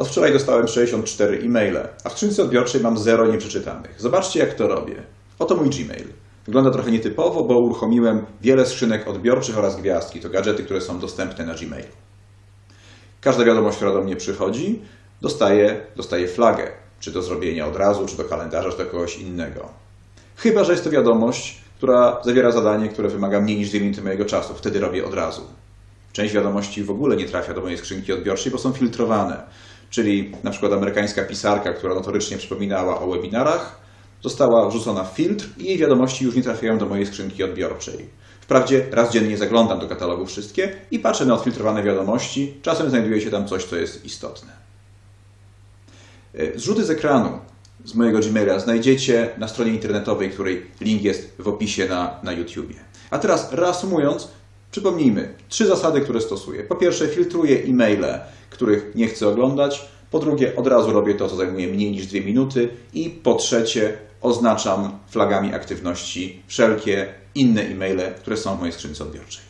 Od wczoraj dostałem 64 e-maile, a w skrzynce odbiorczej mam 0 nieprzeczytanych. Zobaczcie, jak to robię. Oto mój Gmail. Wygląda trochę nietypowo, bo uruchomiłem wiele skrzynek odbiorczych oraz gwiazdki. To gadżety, które są dostępne na Gmailu. Każda wiadomość, która do mnie przychodzi, dostaje, dostaje flagę. Czy do zrobienia od razu, czy do kalendarza, czy do kogoś innego. Chyba, że jest to wiadomość, która zawiera zadanie, które wymaga mniej niż 2 minuty mojego czasu. Wtedy robię od razu. Część wiadomości w ogóle nie trafia do mojej skrzynki odbiorczej, bo są filtrowane. Czyli na przykład amerykańska pisarka, która notorycznie przypominała o webinarach, została wrzucona w filtr i jej wiadomości już nie trafiają do mojej skrzynki odbiorczej. Wprawdzie raz dziennie zaglądam do katalogu wszystkie i patrzę na odfiltrowane wiadomości. Czasem znajduje się tam coś, co jest istotne. E, Zrzuty z ekranu z mojego Gmaila znajdziecie na stronie internetowej, której link jest w opisie na, na YouTubie. A teraz reasumując, przypomnijmy trzy zasady, które stosuję. Po pierwsze, filtruję e-maile, których nie chcę oglądać. Po drugie, od razu robię to, co zajmuje mniej niż dwie minuty. I po trzecie, oznaczam flagami aktywności wszelkie inne e-maile, które są w mojej skrzynce odbiorczej.